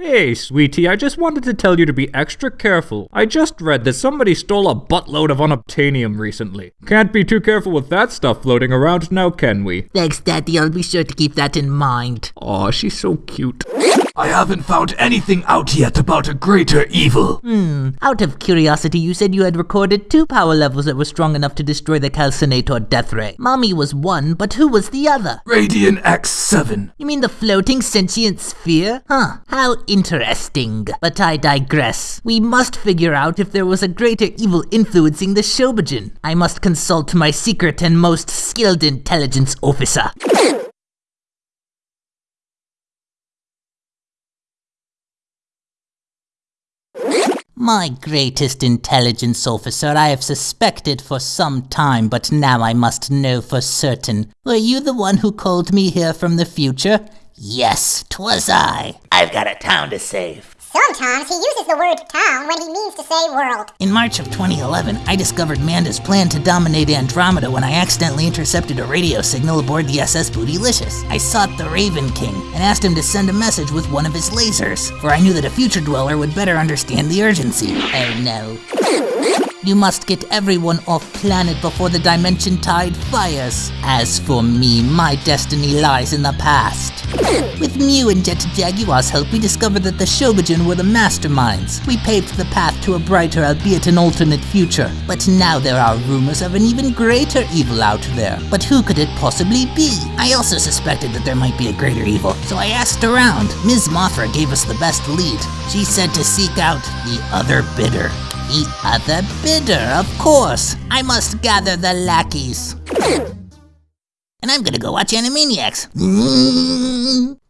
Hey, sweetie, I just wanted to tell you to be extra careful. I just read that somebody stole a buttload of unobtainium recently. Can't be too careful with that stuff floating around now, can we? Thanks, Daddy. I'll be sure to keep that in mind. Aw, she's so cute. I haven't found anything out yet about a greater evil. Hmm. Out of curiosity, you said you had recorded two power levels that were strong enough to destroy the Calcinator Death Ray. Mommy was one, but who was the other? Radiant X7. You mean the floating sentient sphere? Huh. How interesting. But I digress. We must figure out if there was a greater evil influencing the Shobijin. I must consult my secret and most skilled intelligence officer. My greatest intelligence officer, I have suspected for some time, but now I must know for certain. Were you the one who called me here from the future? Yes, 'twas I. I've got a town to save. Sometimes he uses the word town when he means to say world. In March of 2011, I discovered Manda's plan to dominate Andromeda when I accidentally intercepted a radio signal aboard the SS Bootylicious. I sought the Raven King and asked him to send a message with one of his lasers, for I knew that a future dweller would better understand the urgency. Oh no. You must get everyone off planet before the Dimension Tide fires. As for me, my destiny lies in the past. Mew and Jet Jaguar's help, we discovered that the Shobijin were the masterminds. We paved the path to a brighter, albeit an alternate future. But now there are rumors of an even greater evil out there. But who could it possibly be? I also suspected that there might be a greater evil, so I asked around. Ms. Mothra gave us the best lead. She said to seek out the other bidder. The other bidder, of course. I must gather the lackeys. and I'm gonna go watch Animaniacs.